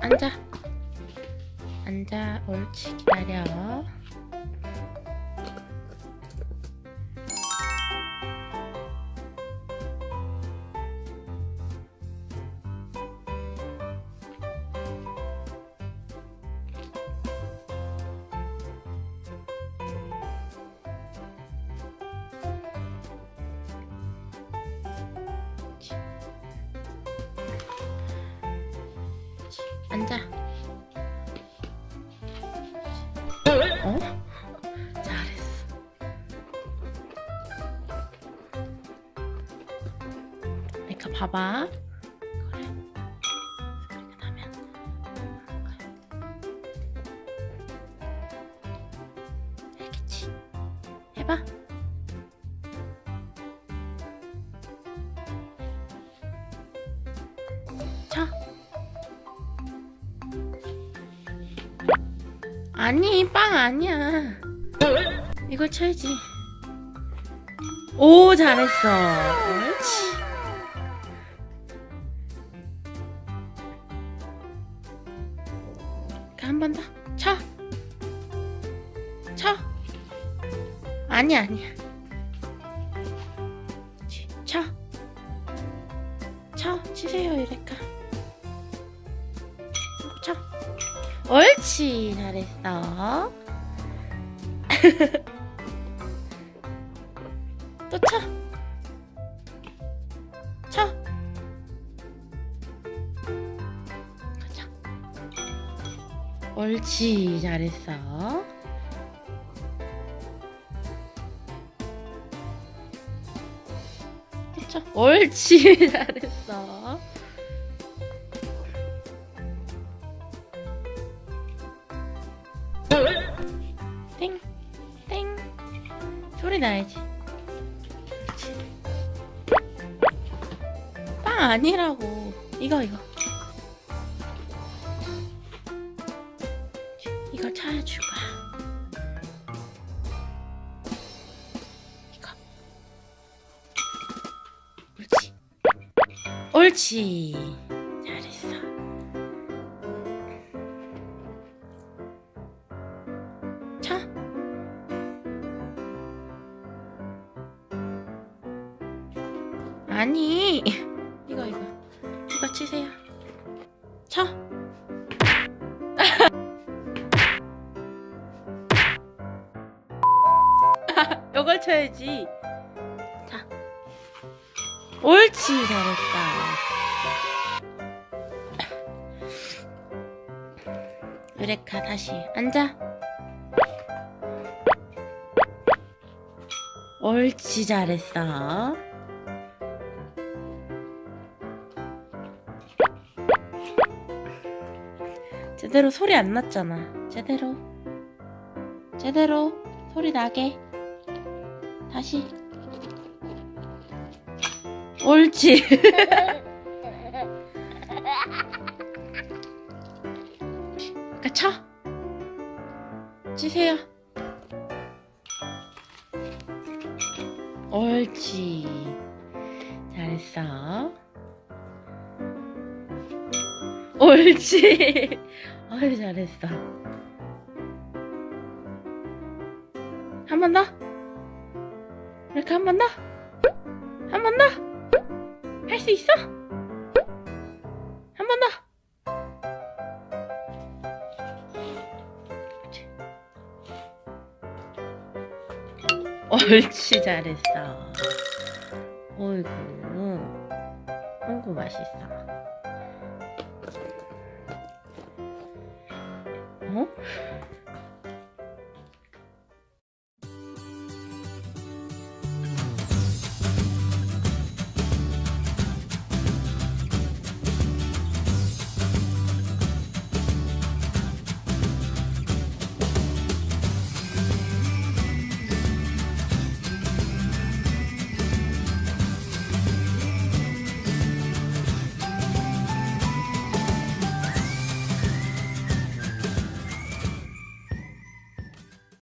앉아. 앉아. 옳지. 기다려. 앉아. 어? 잘했어. 그러니까 봐봐. 그래. 소리가 나면. 알겠지? 해봐. 아니 빵 아니야. 이걸 쳐야지. 오 잘했어. 옳지. 한번 더. 쳐. 쳐. 아니야 아니야. 치, 쳐. 쳐 치세요 이래까 옳지 잘했어. 또 쳐. 옳지 잘했어. 또 쳐. 옳지 잘했어 소리 나야지. 빵 아니라고. 이거, 이거. 이걸 찾아줄 거야. 이거. 옳지. 옳지. 아니. 이거 이거. 이거 치세요. 쳐. 이걸 쳐야지. 자. 옳지 잘했다. 유레카 다시 앉아. 옳지 잘했어 제대로 소리 안 났잖아. 제대로. 제대로 소리 나게. 다시. 옳지. 그러니까 쳐. 치세요. 옳지. 잘했어. 옳지 아유 잘했어. 한 번 더? 이렇게 한 번 더? 한 번 더? 할 수 있어? 한 번 더? 옳지 잘했어. 어이구 어이구 맛있어 어?